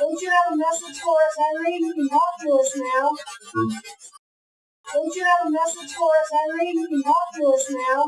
Don't you have a message for us, Henry? You can talk to us now. Don't you have a message for us, Henry? You can talk to us now.